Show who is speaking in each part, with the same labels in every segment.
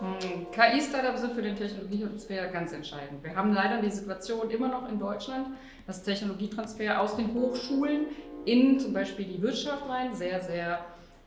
Speaker 1: Hm, KI-Startups sind für den Technologietransfer ganz entscheidend. Wir haben leider die Situation immer noch in Deutschland, dass Technologietransfer aus den Hochschulen in zum Beispiel die Wirtschaft rein sehr, sehr,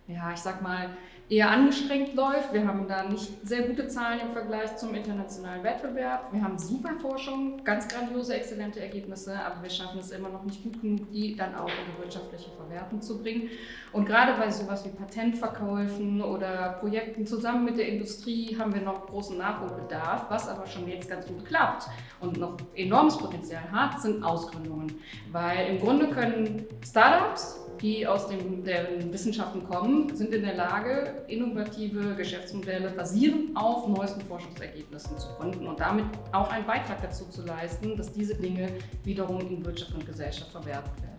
Speaker 1: ja, ich sag mal, eher angestrengt läuft. Wir haben da nicht sehr gute Zahlen im Vergleich zum internationalen Wettbewerb. Wir haben super Forschung, ganz grandiose, exzellente Ergebnisse, aber wir schaffen es immer noch nicht gut genug, die dann auch in die wirtschaftliche Verwertung zu bringen. Und gerade bei sowas wie Patentverkäufen oder Projekten zusammen mit der Industrie haben wir noch großen Nachholbedarf, was aber schon jetzt ganz gut klappt und noch enormes Potenzial hat, sind Ausgründungen. Weil im Grunde können Startups die aus den, den Wissenschaften kommen, sind in der Lage, innovative Geschäftsmodelle basierend auf neuesten Forschungsergebnissen zu gründen und damit auch einen Beitrag dazu zu leisten, dass diese Dinge wiederum in Wirtschaft und Gesellschaft verwertet werden.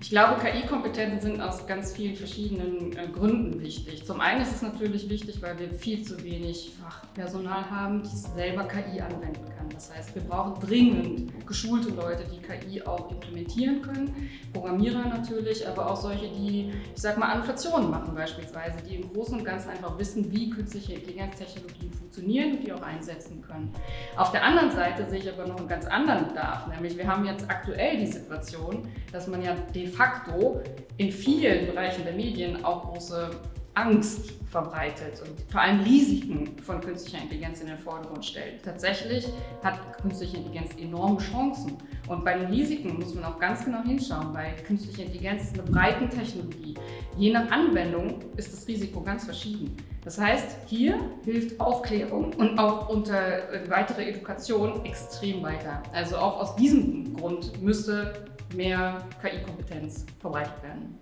Speaker 1: Ich glaube, KI-Kompetenzen sind aus ganz vielen verschiedenen äh, Gründen wichtig. Zum einen ist es natürlich wichtig, weil wir viel zu wenig Fachpersonal haben, die selber KI anwenden kann. Das heißt, wir brauchen dringend geschulte Leute, die KI auch implementieren können. Programmierer natürlich, aber auch solche, die, ich sag mal, Annotationen machen beispielsweise, die im Großen und Ganzen einfach wissen, wie künstliche Intelligenztechnologien funktionieren und die auch einsetzen können. Auf der anderen Seite sehe ich aber noch einen ganz anderen Bedarf, nämlich wir haben jetzt aktuell die Situation, dass man ja de facto in vielen Bereichen der Medien auch große Angst verbreitet und vor allem Risiken von künstlicher Intelligenz in den Vordergrund stellt. Tatsächlich hat künstliche Intelligenz enorme Chancen. Und bei den Risiken muss man auch ganz genau hinschauen, weil künstliche Intelligenz ist eine breite Technologie. Je nach Anwendung ist das Risiko ganz verschieden. Das heißt, hier hilft Aufklärung und auch unter äh, weitere Education extrem weiter. Also auch aus diesem Grund müsste mehr KI-Kompetenz verbreitet werden.